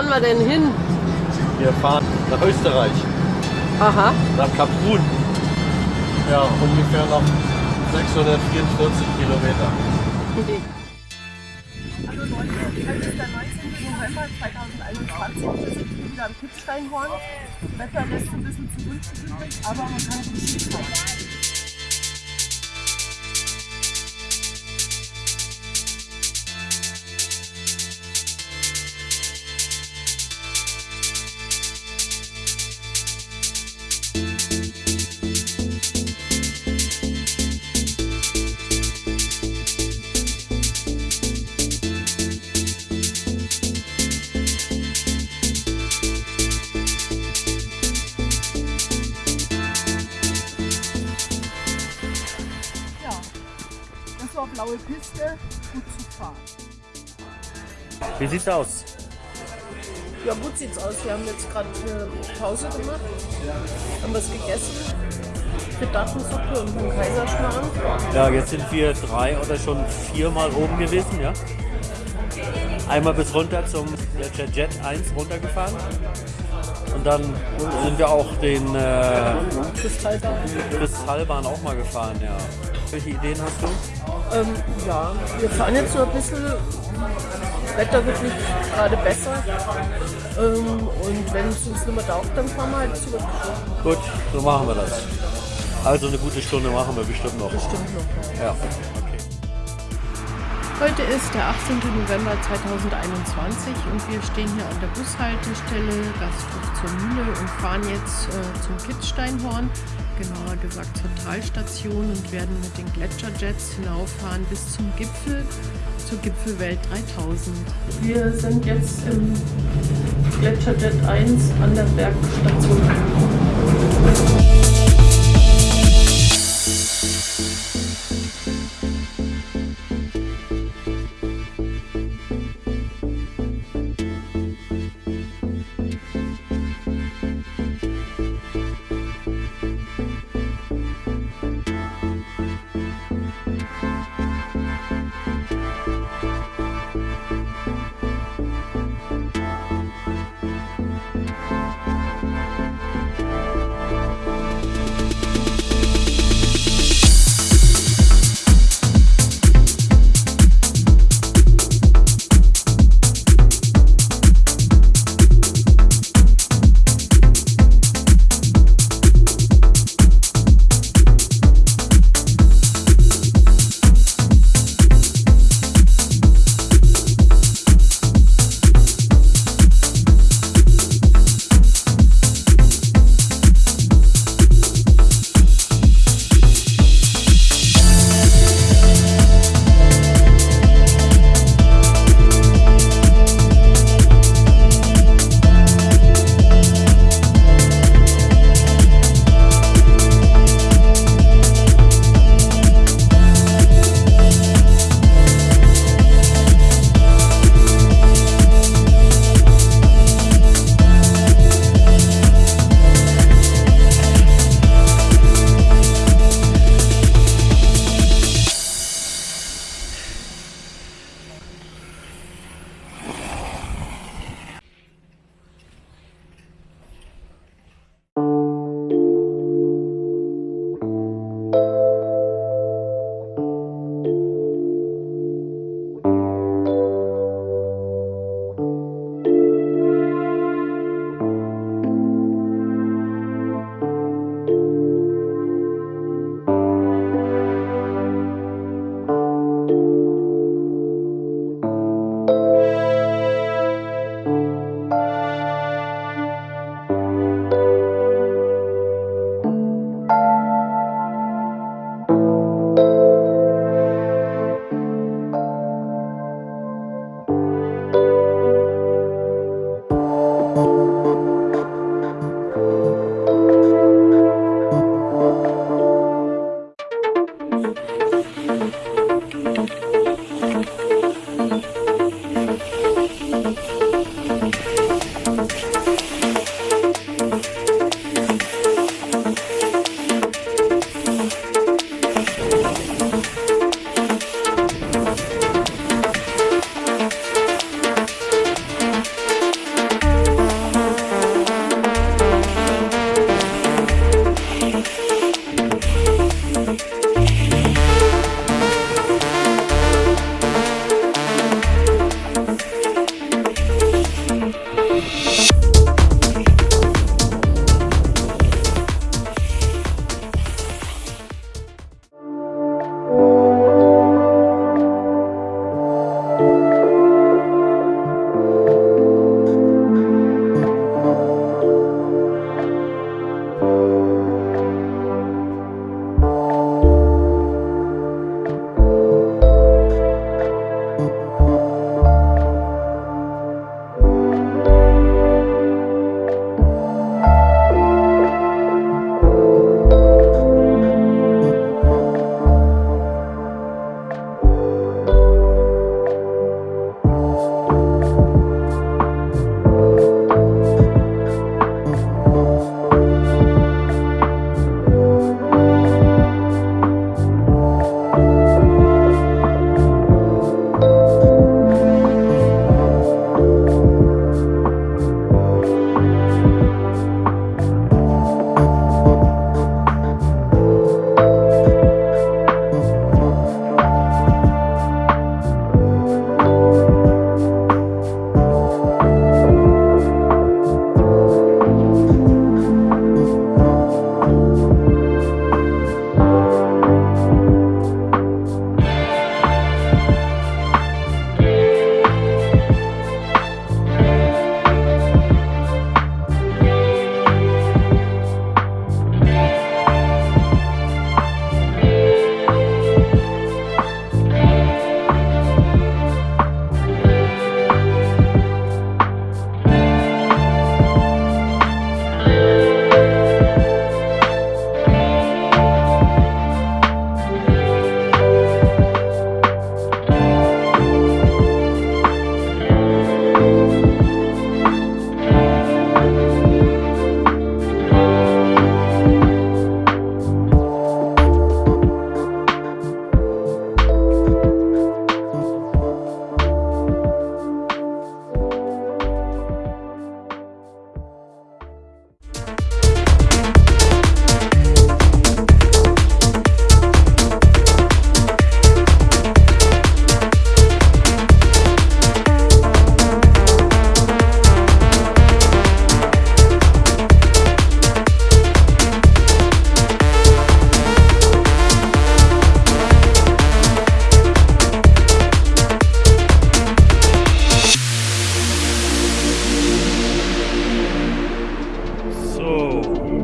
fahren wir denn hin? Wir fahren nach Österreich, Aha. nach Kaprun. Ja, ungefähr noch 644 Kilometer. Hallo Leute, heute ist der 19. November 2021. Wir sind wieder am Kitzsteinhorn. Das Wetter lässt ein bisschen zu übrig, aber man kann gut. Ja, war blaue Piste, gut zu fahren. Wie sieht's aus? Ja, gut sieht's aus. Wir haben jetzt gerade eine Pause gemacht, haben was gegessen. Gedattensuppe und einen Kaiserschmarrn. Ja, jetzt sind wir drei oder schon viermal oben gewesen, ja. Einmal bis runter zum der Jet 1 runtergefahren. Und dann sind wir auch den äh, Kristallbahn. Kristallbahn auch mal gefahren, ja. Welche Ideen hast du? Ähm, ja, wir fahren jetzt so ein bisschen. Wetter wird nicht gerade besser. Ähm, und wenn es uns nicht mehr taugt, dann fahren wir halt zurück. Gut, so machen wir das. Also eine gute Stunde machen wir bestimmt noch. Bestimmt noch. Ja. Heute ist der 18. November 2021 und wir stehen hier an der Bushaltestelle Gasthof zur Mühle und fahren jetzt äh, zum Kitzsteinhorn, genauer gesagt zur Talstation und werden mit den Gletscherjets hinauffahren bis zum Gipfel, zur Gipfelwelt 3000. Wir sind jetzt im Gletscherjet 1 an der Bergstation angekommen.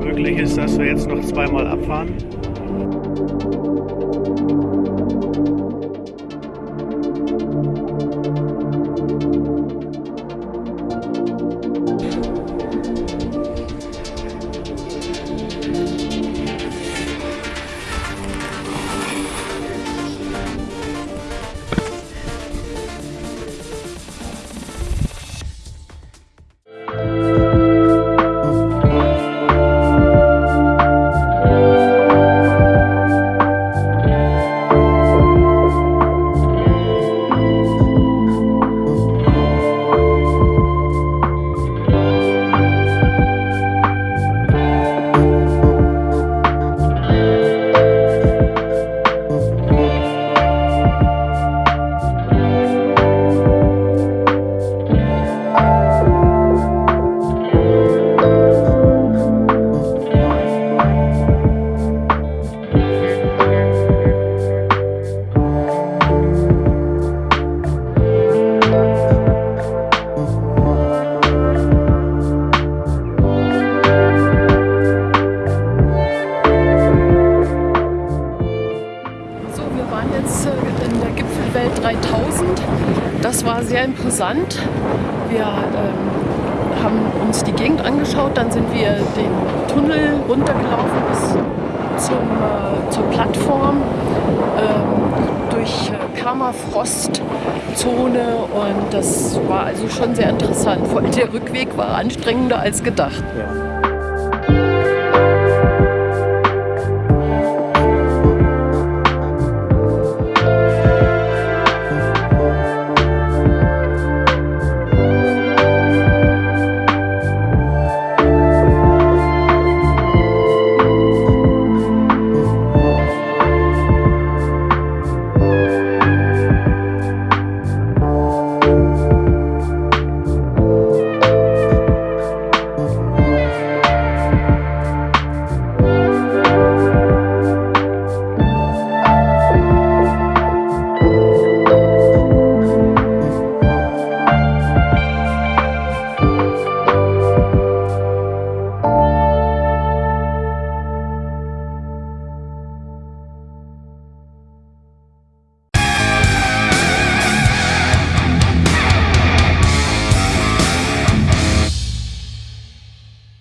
möglich ist, dass wir jetzt noch zweimal abfahren. 3000. Das war sehr imposant. Wir ähm, haben uns die Gegend angeschaut, dann sind wir den Tunnel runtergelaufen bis zum, äh, zur Plattform ähm, durch äh, Permafrostzone und das war also schon sehr interessant. Vor allem der Rückweg war anstrengender als gedacht. Ja.